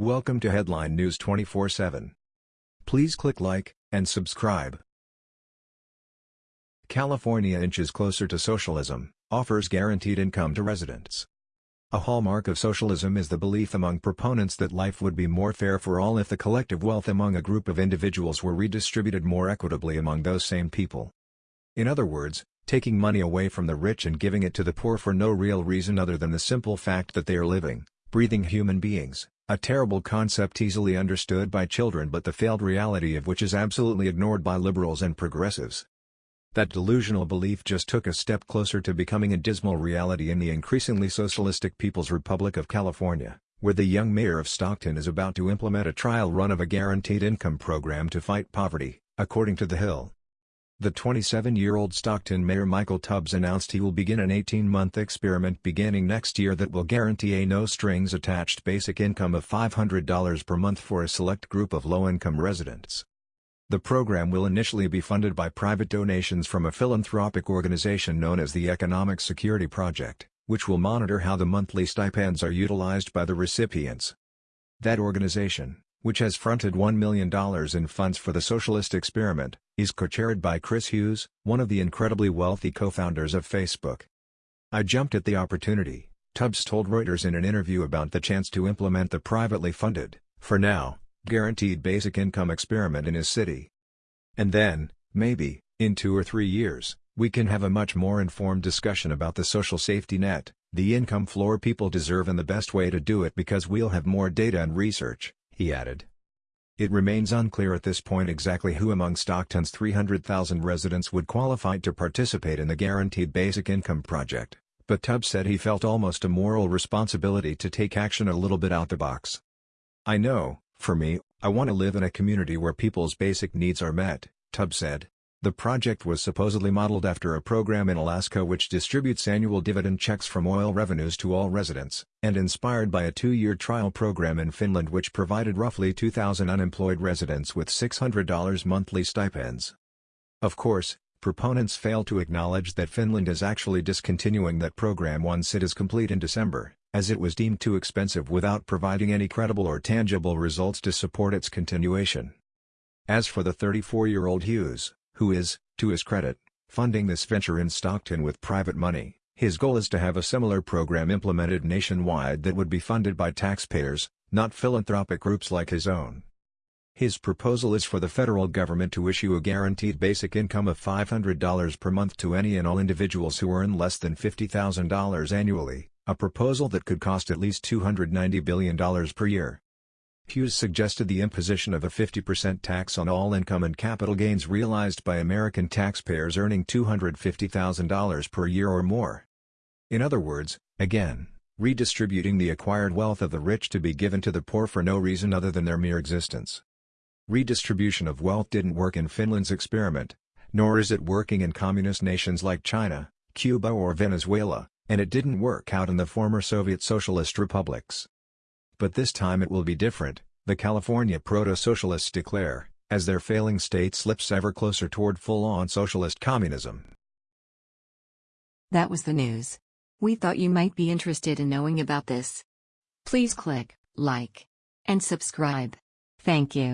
Welcome to Headline News 24/7. Please click like and subscribe. California inches closer to socialism, offers guaranteed income to residents. A hallmark of socialism is the belief among proponents that life would be more fair for all if the collective wealth among a group of individuals were redistributed more equitably among those same people. In other words, taking money away from the rich and giving it to the poor for no real reason other than the simple fact that they are living, breathing human beings, a terrible concept easily understood by children but the failed reality of which is absolutely ignored by liberals and progressives. That delusional belief just took a step closer to becoming a dismal reality in the increasingly socialistic People's Republic of California, where the young mayor of Stockton is about to implement a trial run of a guaranteed income program to fight poverty, according to The Hill. The 27-year-old Stockton Mayor Michael Tubbs announced he will begin an 18-month experiment beginning next year that will guarantee a no-strings-attached basic income of $500 per month for a select group of low-income residents. The program will initially be funded by private donations from a philanthropic organization known as the Economic Security Project, which will monitor how the monthly stipends are utilized by the recipients. That organization, which has fronted $1 million in funds for the socialist experiment, is co-chaired by Chris Hughes, one of the incredibly wealthy co-founders of Facebook. I jumped at the opportunity, Tubbs told Reuters in an interview about the chance to implement the privately funded, for now, guaranteed basic income experiment in his city. And then, maybe, in two or three years, we can have a much more informed discussion about the social safety net, the income floor people deserve and the best way to do it because we'll have more data and research he added. It remains unclear at this point exactly who among Stockton's 300,000 residents would qualify to participate in the Guaranteed Basic Income Project, but Tubbs said he felt almost a moral responsibility to take action a little bit out the box. I know, for me, I want to live in a community where people's basic needs are met, Tubbs said. The project was supposedly modeled after a program in Alaska which distributes annual dividend checks from oil revenues to all residents, and inspired by a two-year trial program in Finland which provided roughly 2,000 unemployed residents with $600 monthly stipends. Of course, proponents fail to acknowledge that Finland is actually discontinuing that program once it is complete in December, as it was deemed too expensive without providing any credible or tangible results to support its continuation. As for the 34-year-old Hughes, who is, to his credit, funding this venture in Stockton with private money. His goal is to have a similar program implemented nationwide that would be funded by taxpayers, not philanthropic groups like his own. His proposal is for the federal government to issue a guaranteed basic income of $500 per month to any and all individuals who earn less than $50,000 annually, a proposal that could cost at least $290 billion per year. Hughes suggested the imposition of a 50% tax on all income and capital gains realized by American taxpayers earning $250,000 per year or more. In other words, again, redistributing the acquired wealth of the rich to be given to the poor for no reason other than their mere existence. Redistribution of wealth didn't work in Finland's experiment, nor is it working in communist nations like China, Cuba or Venezuela, and it didn't work out in the former Soviet socialist republics. But this time it will be different, the California proto-socialists declare, as their failing state slips ever closer toward full-on socialist communism. That was the news. We thought you might be interested in knowing about this. Please click like and subscribe. Thank you.